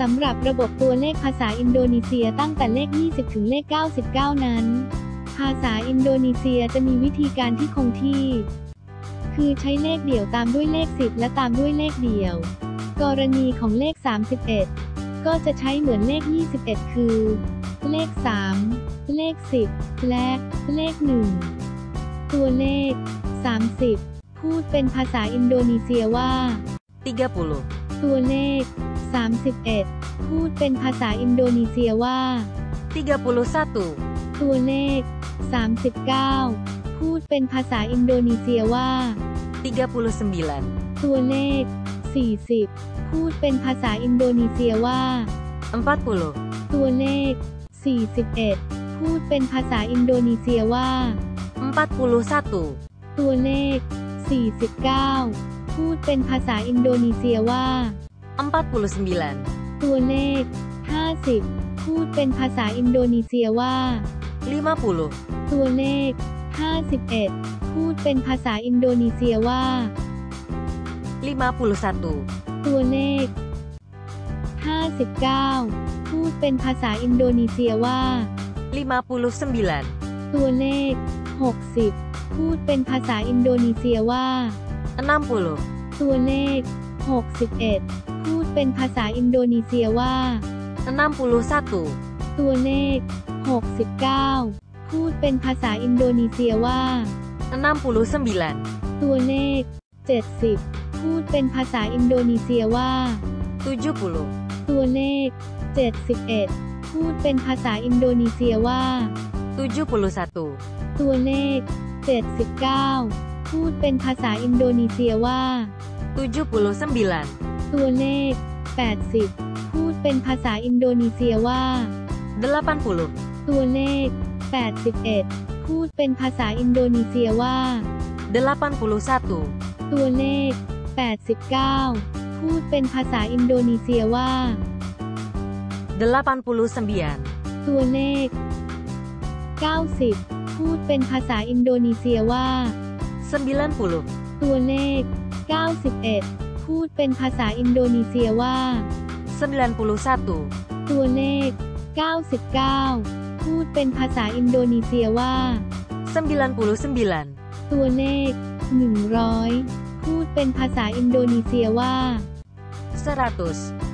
สำหรับระบบตัวเลขภาษาอินโดนีเซียตั้งแต่เลข 20 ถึงเลข 99 นั้น ภาษาอินโดนีเซียจะมีวิธีการที่คงที่ คือใช้เลขเดี่ยวตามด้วยเลข 10 และตามด้วยเลขเดี่ยว กรณีของเลข 31 ก็จะใช้เหมือนเลข 21 คือ เลข 3 เลข 10 และเลข 1 ตัวเลข 30 พูดเป็นภาษาอินโดนีเซียว่า 30 ตัวเลข 31 พูดเป็นภาษาอินโดนีเซียว่า 31 ตัวเลข 39 พูดเป็นภาษาอินโดนีเซียว่า 39 ตัวเลข 40 พูดเป็นภาษาอินโดนีเซียว่า 40 ตัวเลข 41 พูดเป็นภาษาอินโดนีเซียว่า 41 ตัวเลข 49 พูดเป็นภาษาอินโดนีเซียว่า 49 ตัวเลข 50 พูดเป็นภาษาอินโดนีเซียว่า 50 ตัวเลข 51 พูดเป็นภาษาอินโดนีเซียว่า 51 ตัวเลข 59 พูดเป็นภาษาอินโดนีเซียว่า 59 ตัวเลข 60 พูดเป็นภาษาอินโดนีเซียว่า 60 ตัวเลข 61 พูดเป็นภาษาอินโดนีเซียว่า 61 ตัวเลข 69 พูดเป็นภาษาอินโดนีเซียว่า 69 ตัวเลข 70 พูดเป็นภาษาอินโดนีเซียว่า 70 ตัวเลข 71 พูดเป็นภาษาอินโดนีเซียว่า 71 ตัวเลข 79 พูดเป็นภาษาอินโดนีเซียว่า 79 ตัวเลข 80 พูดเป็นภาษาอินโดนีเซียว่า 80 ตัวเลข 81 พูดเป็นภาษาอินโดนีเซียว่า 81 ตัวเลข 89 พูดเป็นภาษาอินโดนีเซียว่า 89 ตัวเลข 90 พูดเป็นภาษาอินโดนีเซียว่า 90 ตัวเลข 91 พูดเป็นภาษาอินโดนีเซียว่า 91 ตัวเลข 99 พูดเป็นภาษาอินโดนีเซียว่า 99 ตัวเลข 100 พูดเป็นภาษาอินโดนีเซียว่า100